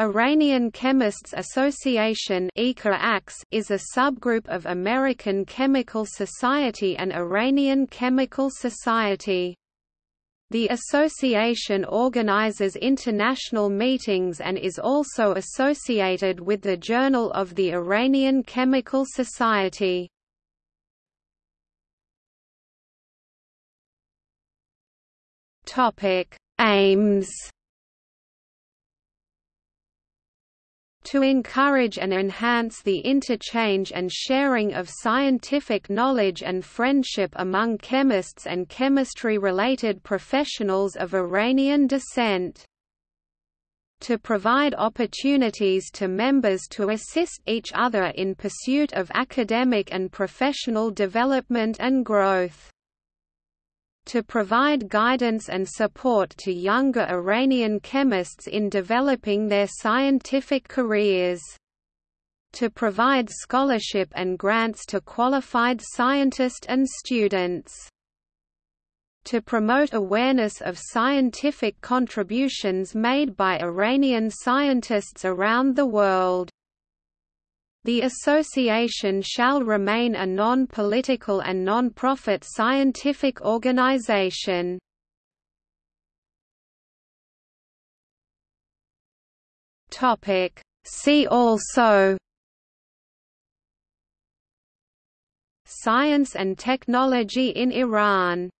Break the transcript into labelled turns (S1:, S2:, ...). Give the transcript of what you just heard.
S1: Iranian Chemists Association is a subgroup of American Chemical Society and Iranian Chemical Society. The association organizes international meetings and is also associated with the Journal of the Iranian Chemical Society. Aims to encourage and enhance the interchange and sharing of scientific knowledge and friendship among chemists and chemistry-related professionals of Iranian descent. To provide opportunities to members to assist each other in pursuit of academic and professional development and growth to provide guidance and support to younger Iranian chemists in developing their scientific careers. To provide scholarship and grants to qualified scientists and students. To promote awareness of scientific contributions made by Iranian scientists around the world. The association shall remain a non-political and non-profit scientific organization. See also Science and technology in Iran